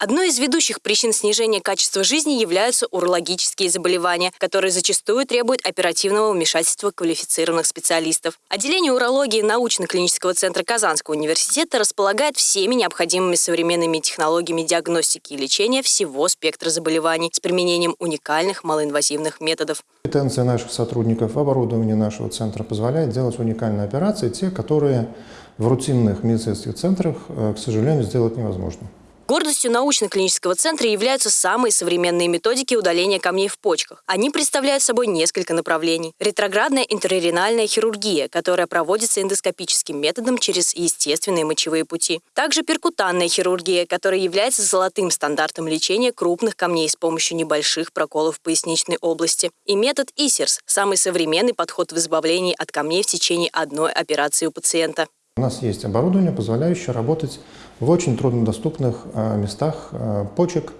Одной из ведущих причин снижения качества жизни являются урологические заболевания, которые зачастую требуют оперативного вмешательства квалифицированных специалистов. Отделение урологии научно-клинического центра Казанского университета располагает всеми необходимыми современными технологиями диагностики и лечения всего спектра заболеваний с применением уникальных малоинвазивных методов. Компетенция наших сотрудников, оборудование нашего центра позволяет делать уникальные операции, те, которые в рутинных медицинских центрах, э, к сожалению, сделать невозможно. Гордостью научно-клинического центра являются самые современные методики удаления камней в почках. Они представляют собой несколько направлений. Ретроградная интерренальная хирургия, которая проводится эндоскопическим методом через естественные мочевые пути. Также перкутанная хирургия, которая является золотым стандартом лечения крупных камней с помощью небольших проколов в поясничной области. И метод ИСЕРС – самый современный подход в избавлении от камней в течение одной операции у пациента. У нас есть оборудование, позволяющее работать в очень труднодоступных э, местах э, почек,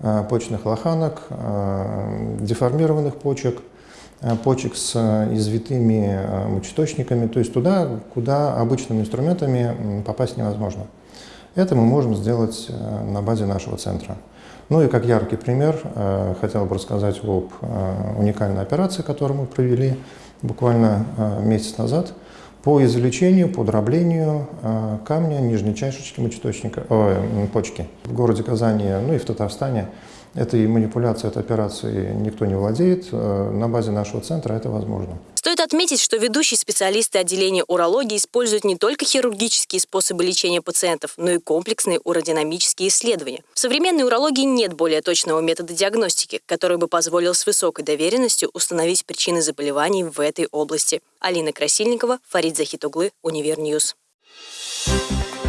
э, почечных лоханок, деформированных почек, почек с извитыми мочеточниками, то есть туда, куда обычными инструментами попасть невозможно. Это мы можем сделать на базе нашего центра. Ну и как яркий пример, хотел бы рассказать об уникальной операции, которую мы провели буквально месяц назад – по извлечению, по дроблению э, камня нижней чашечки мочеточника, о, почки. В городе Казани, ну и в Татарстане этой манипуляцией, этой операцией никто не владеет. Э, на базе нашего центра это возможно. Стоит отметить, что ведущие специалисты отделения урологии используют не только хирургические способы лечения пациентов, но и комплексные уродинамические исследования. В современной урологии нет более точного метода диагностики, который бы позволил с высокой достоверностью установить причины заболеваний в этой области. Алина Красильникова, Фарид Захитуглы, Univer News. Thank you